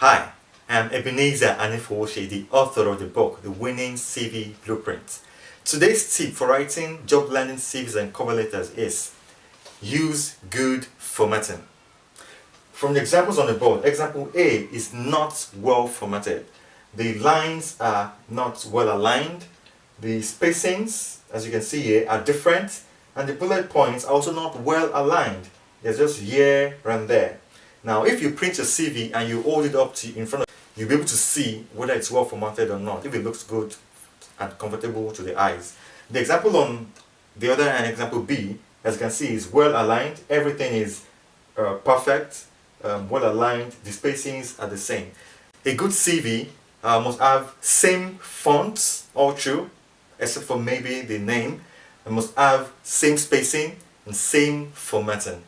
Hi, I'm Ebenezer Anifowoshe, the author of the book, The Winning CV Blueprint. Today's tip for writing job landing CVs and cover letters is use good formatting. From the examples on the board, example A is not well formatted. The lines are not well aligned, the spacings, as you can see here, are different, and the bullet points are also not well aligned. There's just here and there. Now, if you print your CV and you hold it up to in front of you'll be able to see whether it's well formatted or not, if it looks good and comfortable to the eyes. The example on the other hand, example B, as you can see, is well aligned. Everything is uh, perfect, um, well aligned. The spacings are the same. A good CV uh, must have same fonts all through, except for maybe the name. It must have same spacing and same formatting.